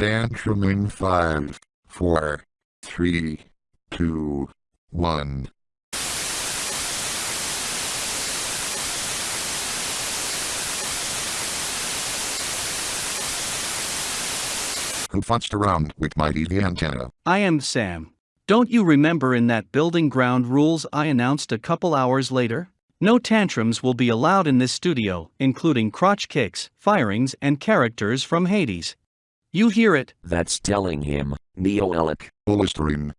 tantrum in five, four, three, two, one. Who futzed around with my TV antenna? I am Sam. Don't you remember in that building ground rules I announced a couple hours later? No tantrums will be allowed in this studio, including crotch kicks, firings, and characters from Hades. You hear it? That's telling him, Neo Alec. Listerine.